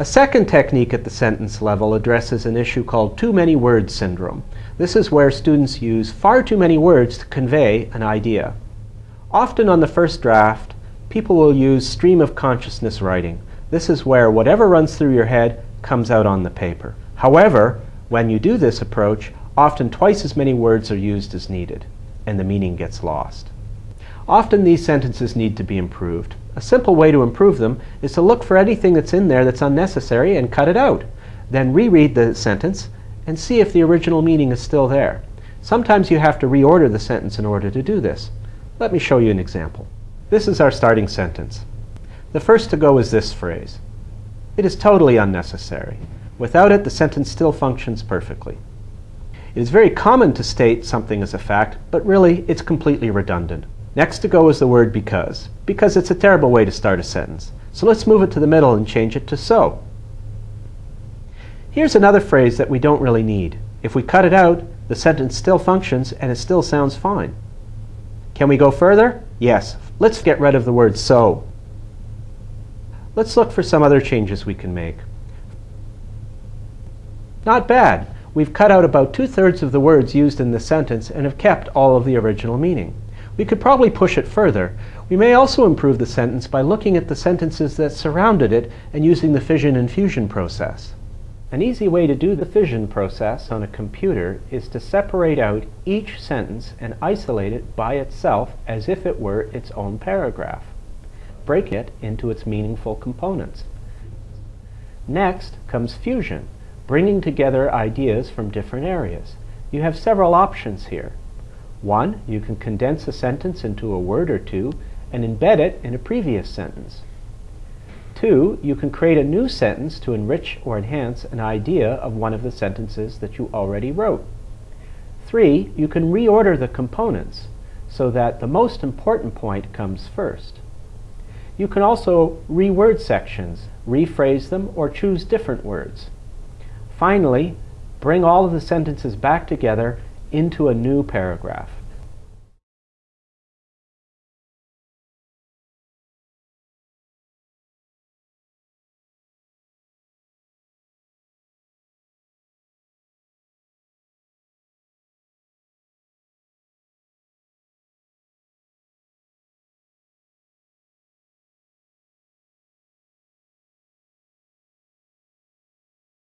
A second technique at the sentence level addresses an issue called too many words syndrome. This is where students use far too many words to convey an idea. Often on the first draft, people will use stream of consciousness writing. This is where whatever runs through your head comes out on the paper. However, when you do this approach, often twice as many words are used as needed, and the meaning gets lost. Often these sentences need to be improved. A simple way to improve them is to look for anything that's in there that's unnecessary and cut it out. Then reread the sentence and see if the original meaning is still there. Sometimes you have to reorder the sentence in order to do this. Let me show you an example. This is our starting sentence. The first to go is this phrase. It is totally unnecessary. Without it, the sentence still functions perfectly. It is very common to state something as a fact, but really it's completely redundant. Next to go is the word because, because it's a terrible way to start a sentence. So let's move it to the middle and change it to so. Here's another phrase that we don't really need. If we cut it out, the sentence still functions and it still sounds fine. Can we go further? Yes. Let's get rid of the word so. Let's look for some other changes we can make. Not bad. We've cut out about two-thirds of the words used in the sentence and have kept all of the original meaning. We could probably push it further. We may also improve the sentence by looking at the sentences that surrounded it and using the fission and fusion process. An easy way to do the fission process on a computer is to separate out each sentence and isolate it by itself as if it were its own paragraph. Break it into its meaningful components. Next comes fusion, bringing together ideas from different areas. You have several options here. One, you can condense a sentence into a word or two and embed it in a previous sentence. Two, you can create a new sentence to enrich or enhance an idea of one of the sentences that you already wrote. Three, you can reorder the components so that the most important point comes first. You can also reword sections, rephrase them, or choose different words. Finally, bring all of the sentences back together into a new paragraph.